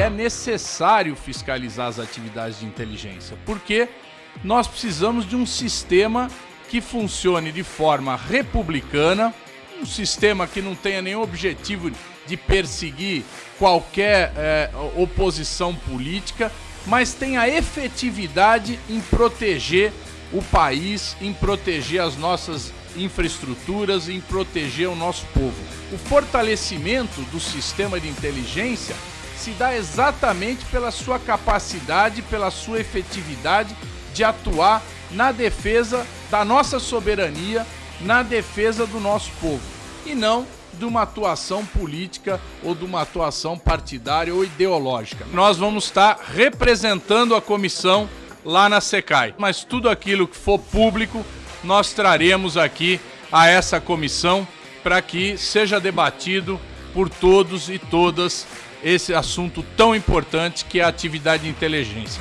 é necessário fiscalizar as atividades de inteligência, porque nós precisamos de um sistema que funcione de forma republicana, um sistema que não tenha nenhum objetivo de perseguir qualquer é, oposição política, mas tenha efetividade em proteger o país, em proteger as nossas infraestruturas, em proteger o nosso povo. O fortalecimento do sistema de inteligência se dá exatamente pela sua capacidade, pela sua efetividade de atuar na defesa da nossa soberania, na defesa do nosso povo, e não de uma atuação política ou de uma atuação partidária ou ideológica. Nós vamos estar representando a comissão lá na SECAI, mas tudo aquilo que for público nós traremos aqui a essa comissão para que seja debatido por todos e todas esse assunto tão importante que é a atividade de inteligência.